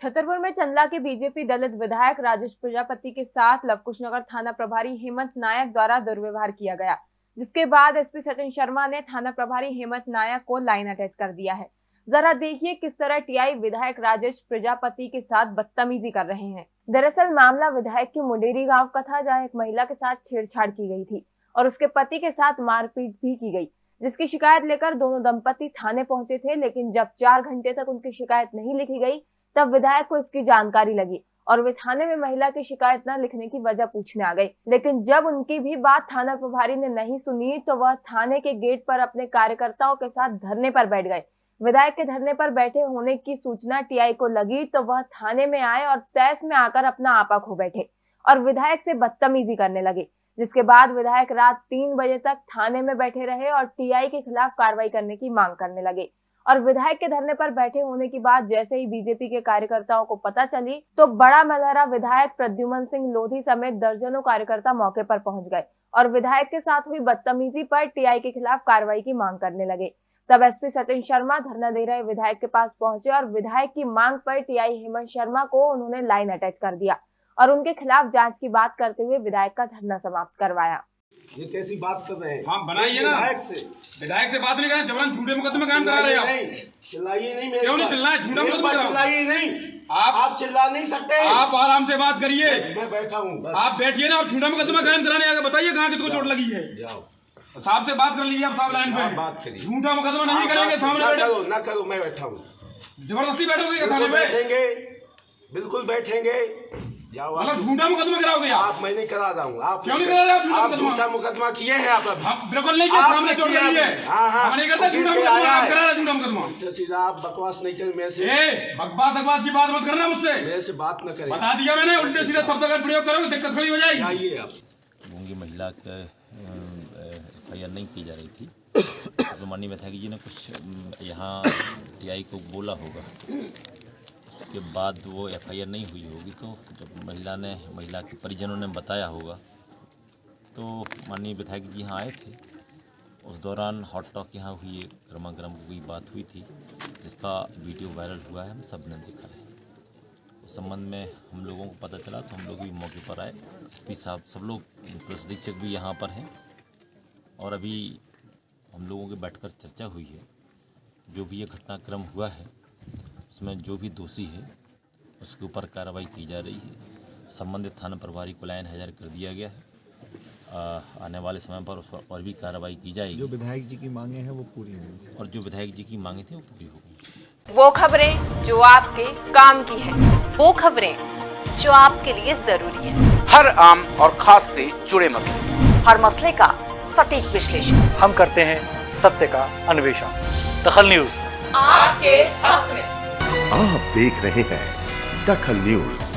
छतरपुर में चंदला के बीजेपी दलित विधायक राजेश प्रजापति के साथ लवकुश नगर थाना प्रभारी हेमंत नायक द्वारा दुर्व्यवहार किया गया, जिसके बाद एसपी सचिन शर्मा ने थाना प्रभारी हेमंत नायक को लाइन अटैच कर दिया है। जरा देखिए किस तरह टीआई विधायक राजेश प्रजापति के साथ बदतमीजी कर रहे हैं। दरअसल मामला विधायक की मुंडेरी गाँव का था, जहाँ एक महिला के साथ छेड़छाड़ की गई थी और उसके पति के साथ मारपीट भी की गई, जिसकी शिकायत लेकर दोनों दंपति थाने पहुँचे थे, लेकिन जब चार घंटे तक उनकी शिकायत नहीं लिखी गई तब विधायक को इसकी जानकारी लगी और वे थाने में महिला की शिकायत न लिखने की वजह पूछने आ गई। लेकिन जब उनकी भी बात थाना प्रभारी ने नहीं सुनी तो वह थाने के गेट पर अपने कार्यकर्ताओं के साथ धरने पर बैठ गए। विधायक के धरने पर बैठे होने की सूचना टीआई को लगी तो वह थाने में आए और तैस में आकर अपना आपा खो बैठे और विधायक से बदतमीजी करने लगे, जिसके बाद विधायक रात तीन बजे तक थाने में बैठे रहे और टीआई के खिलाफ कार्रवाई करने की मांग करने लगे। और विधायक के धरने पर बैठे होने की बात जैसे ही बीजेपी के कार्यकर्ताओं को पता चली तो बड़ा मलहरा विधायक प्रद्युमन सिंह लोधी समेत दर्जनों कार्यकर्ता मौके पर पहुँच गए और विधायक के साथ हुई बदतमीजी पर टीआई के खिलाफ कार्रवाई की मांग करने लगे। तब एसपी सचिन शर्मा धरना दे रहे विधायक के पास पहुँचे और विधायक की मांग पर टीआई हेमंत शर्मा को उन्होंने लाइन अटैच कर दिया और उनके खिलाफ जाँच की बात करते हुए विधायक का धरना समाप्त करवाया। ये कैसी बात कर रहे हैं? हाँ बनाइए ना। विधायक से। विधायक से बात नहीं करें जबरन झूठे मुकदमे काम करा रहे हैं चिल्लाइए नहीं मेरे क्यों नहीं पर। चिल्लाए? झूठा मुकदमा चिल्लाइए नहीं। आप- आप चिल्ला नहीं सकते। आप आराम से बात करिए। मैं बैठा हूँ आप बैठिए ना आप झूठा मुकदमा कायम कराने आगे बताइए कहाँ किसको चोट लगी है। जाओ। साहब से बात कर लीजिए आप साहब लाइन पे। बात करिए। झूठा मुकदमा नहीं करेंगे सामने बैठे। ना करो मैं बैठा हूँ। ज़बरदस्ती बैठोगे थाने बैठेंगे। बिल्कुल बैठेंगे। जाओ मतलब झूठा मुकदमा कराओगे आप मैं नहीं करा रहा हूँ आप क्यों नहीं करा रहे आप झूठा मुकदमा? मुकदमा किए हैं आप बिल्कुल नहीं किया चोट किया है। है। हाँ, हाँ। करते झूठा मुकदमा आप करा रहे झूठा मुकदमा। तो सीधा आप बकवास नहीं कर मेरे से। बकवास बकवास की बात मत करना मुझसे। मेरे से बात न करें। बता दिया मैंने उल्टे सीधे शब्द का प्रयोग करोगे दिक्कत खड़ी हो जाएगी। आइए आप। गूँगी महिला का एफ़ नहीं की जा रही थी। तो माननीय विधायक जी ने कुछ यहाँ टीआई को बोला होगा। उसके बाद वो एफ़ आई आर नहीं हुई होगी तो जब महिला ने, महिला के परिजनों ने बताया होगा तो माननीय विधायक जी यहाँ आए थे। उस दौरान हॉट टॉक यहाँ हुई गर्मा गर्म कोई बात हुई थी, जिसका वीडियो वायरल हुआ है, हम सबने देखा है। उस संबंध में हम लोगों को पता चला तो हम लोग भी मौके पर आए। एस साहब, सब लोग, पुलिस अधीक्षक भी यहाँ पर हैं। और अभी हम लोगों के बैठकर चर्चा हुई है। जो भी ये घटनाक्रम हुआ है उसमें जो भी दोषी है उसके ऊपर कार्रवाई की जा रही है। संबंधित थाना प्रभारी को लाइन हज़ार कर दिया गया है। आ, आने वाले समय पर उस पर और भी कार्रवाई की जाएगी। जो विधायक जी की मांगे हैं वो पूरी होंगी और जो विधायक जी की मांगे थी वो पूरी होगी वो खबरें जो आपके काम की है वो खबरें जो आपके लिए ज़रूरी है। हर आम और खास से जुड़े मसले। हर मसले का सटीक विश्लेषण। हम करते हैं सत्य का अन्वेषण। दखल न्यूज़। आपके हक में। आप देख रहे हैं दखल न्यूज़।